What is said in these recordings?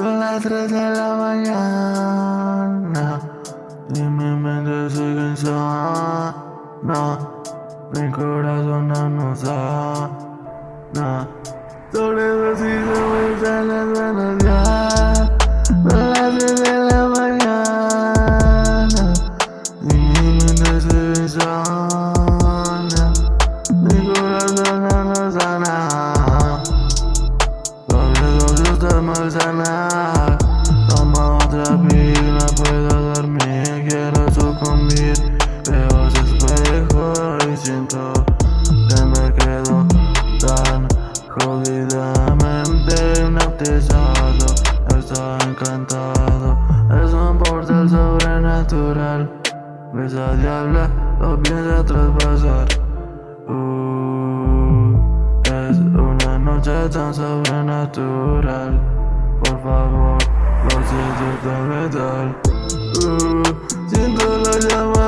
las 3 de la mañana y mi mente sigue insana. Mi corazón no nos sana. Sobre eso sí se me las buenos siento que me quedo tan jodidamente hipnotizado. Estoy encantado, es un portal sobrenatural. Esa diabla lo piensa traspasar. Uh, es una noche tan sobrenatural. Por favor, lo siento tan metal. Uh, siento la llama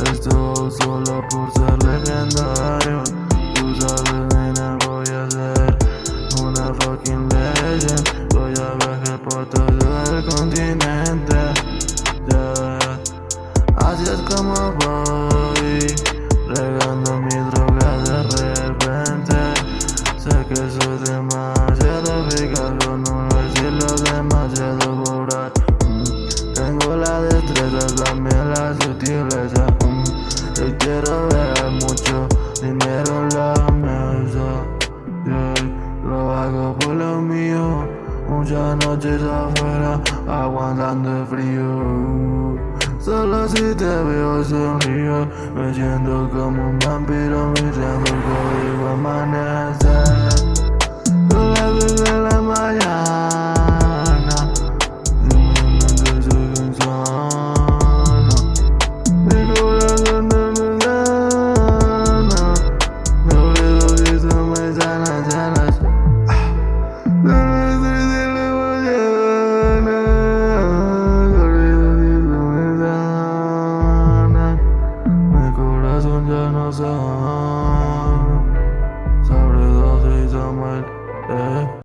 esto solo por ser legendario. Tú sabes, nena, voy a ser una fucking legend. Voy a viajar por todo el continente. Yeah. Así es como voy, regando mi droga de repente. Sé que soy demasiado eficaz con un estilo demasiado voraz. Mm, Tengo la destreza, también la sutileza. Yo quiero ver mucho dinero en la mesa. Yeah, Lo hago por lo mío. Muchas noches afuera aguantando el frío. Solo si te veo sonrío, me siento como un vampiro mirando el código amanecer. Sobre dosis a muerte